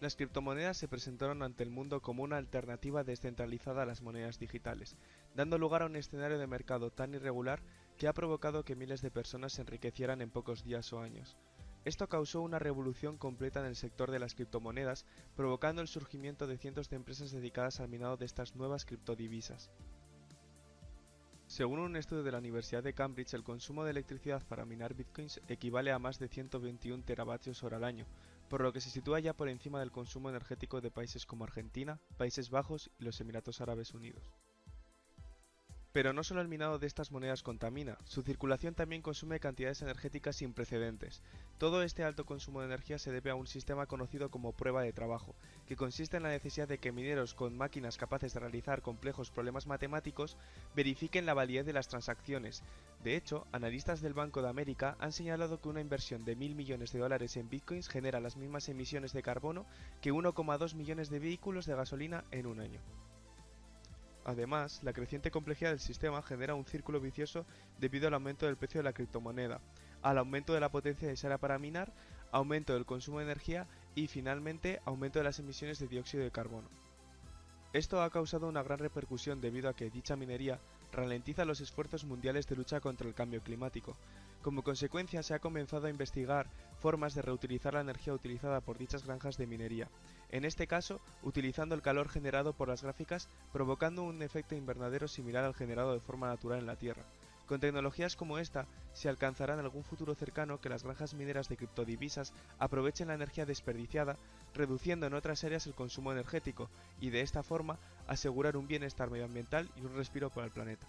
Las criptomonedas se presentaron ante el mundo como una alternativa descentralizada a las monedas digitales, dando lugar a un escenario de mercado tan irregular que ha provocado que miles de personas se enriquecieran en pocos días o años. Esto causó una revolución completa en el sector de las criptomonedas, provocando el surgimiento de cientos de empresas dedicadas al minado de estas nuevas criptodivisas. Según un estudio de la Universidad de Cambridge, el consumo de electricidad para minar bitcoins equivale a más de 121 teravatios hora al año, por lo que se sitúa ya por encima del consumo energético de países como Argentina, Países Bajos y los Emiratos Árabes Unidos. Pero no solo el minado de estas monedas contamina, su circulación también consume cantidades energéticas sin precedentes. Todo este alto consumo de energía se debe a un sistema conocido como prueba de trabajo, que consiste en la necesidad de que mineros con máquinas capaces de realizar complejos problemas matemáticos verifiquen la validez de las transacciones. De hecho, analistas del Banco de América han señalado que una inversión de mil millones de dólares en bitcoins genera las mismas emisiones de carbono que 1,2 millones de vehículos de gasolina en un año. Además, la creciente complejidad del sistema genera un círculo vicioso debido al aumento del precio de la criptomoneda, al aumento de la potencia necesaria para minar, aumento del consumo de energía y finalmente aumento de las emisiones de dióxido de carbono. Esto ha causado una gran repercusión debido a que dicha minería ralentiza los esfuerzos mundiales de lucha contra el cambio climático. Como consecuencia se ha comenzado a investigar formas de reutilizar la energía utilizada por dichas granjas de minería, en este caso utilizando el calor generado por las gráficas provocando un efecto invernadero similar al generado de forma natural en la Tierra. Con tecnologías como esta, se alcanzará en algún futuro cercano que las granjas mineras de criptodivisas aprovechen la energía desperdiciada, reduciendo en otras áreas el consumo energético, y de esta forma asegurar un bienestar medioambiental y un respiro para el planeta.